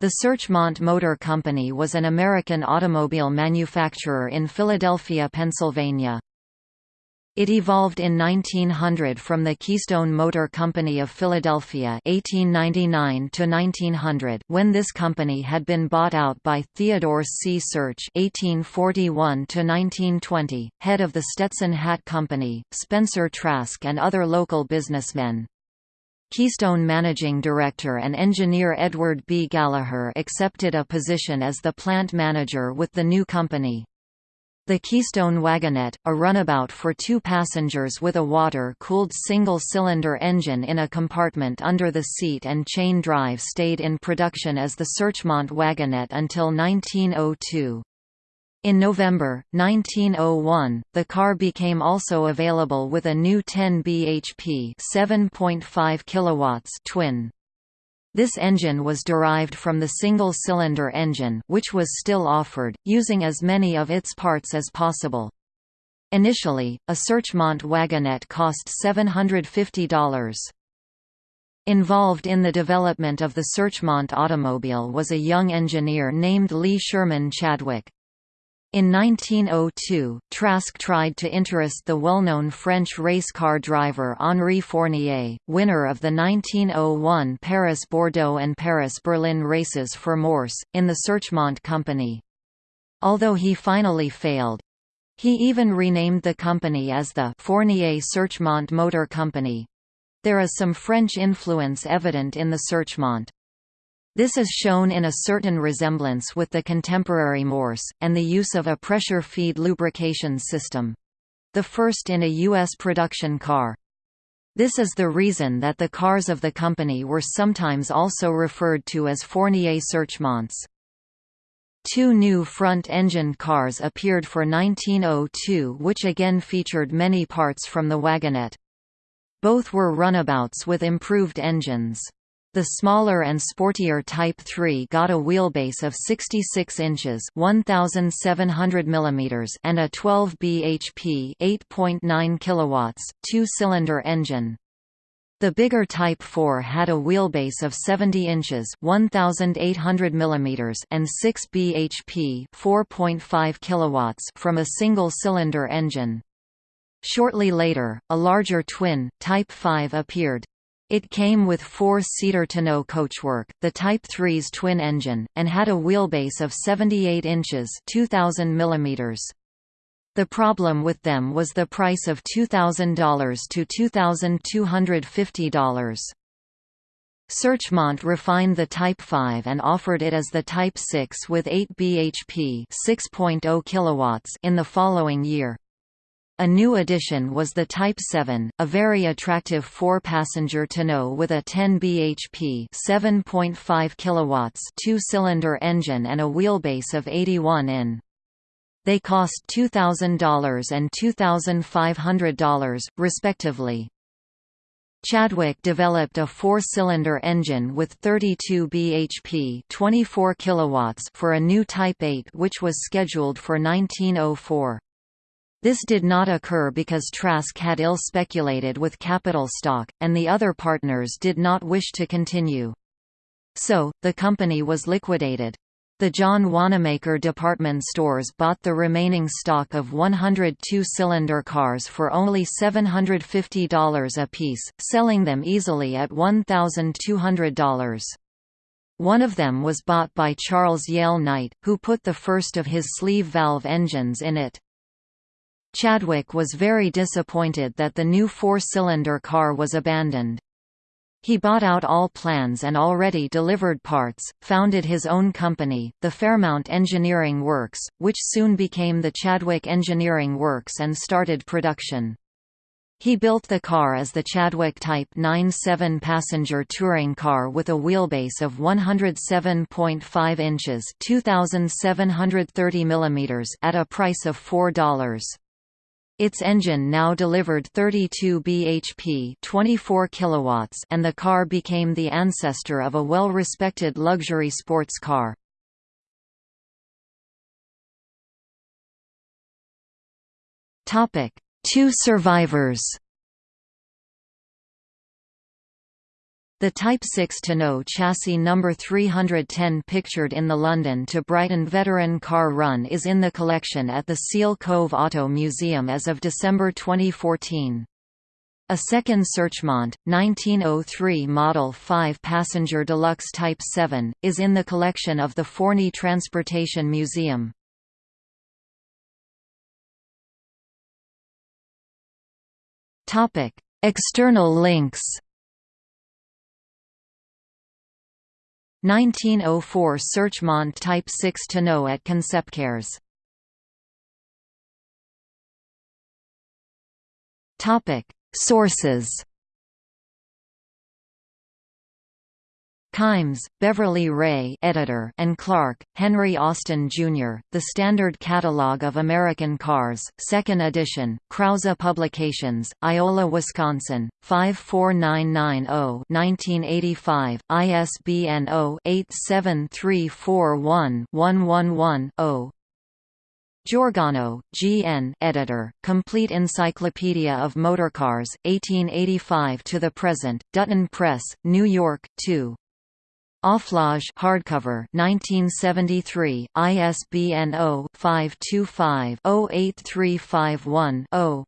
The Searchmont Motor Company was an American automobile manufacturer in Philadelphia, Pennsylvania. It evolved in 1900 from the Keystone Motor Company of Philadelphia 1899 1900 when this company had been bought out by Theodore C. Search 1841 head of the Stetson Hat Company, Spencer Trask and other local businessmen. Keystone managing director and engineer Edward B. Gallagher accepted a position as the plant manager with the new company. The Keystone Wagonette, a runabout for two passengers with a water-cooled single-cylinder engine in a compartment under the seat and chain drive stayed in production as the Searchmont Wagonette until 1902. In November, 1901, the car became also available with a new 10 bhp 7.5 kilowatts twin. This engine was derived from the single-cylinder engine which was still offered, using as many of its parts as possible. Initially, a Searchmont wagonette cost $750. Involved in the development of the Searchmont automobile was a young engineer named Lee Sherman Chadwick. In 1902, Trask tried to interest the well-known French race car driver Henri Fournier, winner of the 1901 Paris-Bordeaux and Paris-Berlin races for Mors, in the Searchmont Company. Although he finally failed, he even renamed the company as the Fournier Searchmont Motor Company. There is some French influence evident in the Searchmont. This is shown in a certain resemblance with the contemporary Mors, and the use of a pressure-feed lubrication system. The first in a U.S. production car. This is the reason that the cars of the company were sometimes also referred to as Fournier Searchmonts. Two new front-engine cars appeared for 1902 which again featured many parts from the wagonette. Both were runabouts with improved engines. The smaller and sportier Type 3 got a wheelbase of 66 inches (1700 mm) and a 12 bhp (8.9 kilowatts) two-cylinder engine. The bigger Type 4 had a wheelbase of 70 inches (1800 mm) and 6 bhp (4.5 kilowatts) from a single-cylinder engine. Shortly later, a larger twin, Type 5 appeared. It came with four-seater tonneau coachwork, the Type 3's twin engine, and had a wheelbase of 78 inches 2,000 mm. The problem with them was the price of $2,000 to $2,250. Searchmont refined the Type 5 and offered it as the Type 6 with 8 bhp 6.0 kilowatts in the following year. A new addition was the Type 7, a very attractive four-passenger tonneau with a 10 bhp 7.5 kilowatts two-cylinder engine and a wheelbase of 81 in. They cost $2,000 and $2,500, respectively. Chadwick developed a four-cylinder engine with 32 bhp 24 kilowatts for a new Type 8 which was scheduled for 1904. This did not occur because Trask had ill-speculated with capital stock, and the other partners did not wish to continue. So, the company was liquidated. The John Wanamaker department stores bought the remaining stock of 100 two-cylinder cars for only $750 apiece, selling them easily at $1,200. One of them was bought by Charles Yale Knight, who put the first of his sleeve valve engines in it. Chadwick was very disappointed that the new four-cylinder car was abandoned. He bought out all plans and already delivered parts, founded his own company, the Fairmount Engineering Works, which soon became the Chadwick Engineering Works and started production. He built the car as the Chadwick Type 9 seven-passenger touring car with a wheelbase of 107.5 inches 2,730 mm at a price of $4. Its engine now delivered 32 bhp 24 kilowatts and the car became the ancestor of a well-respected luxury sports car. Two survivors The Type 6 tonneau chassis number 310 pictured in the London to Brighton Veteran Car Run is in the collection at the Seal Cove Auto Museum as of December 2014. A second Searchmont, 1903 Model 5 Passenger Deluxe Type 7, is in the collection of the Forney Transportation Museum. External links 1904 Searchmont Type 6 tonneau at Conceptcarz. Topic Sources Kimes, Beverly Rae editor and Clark, Henry Austin, Jr., The Standard Catalog of American Cars, 2nd edition, Krause Publications, Iola, Wisconsin, 54990-1985, ISBN 0-87341-111-0 Georgano, G. N. Editor, Complete Encyclopedia of Motorcars, 1885 to the present, Dutton Press, New York, 2. Auflage hardcover 1973 ISBN 0-525-08351-0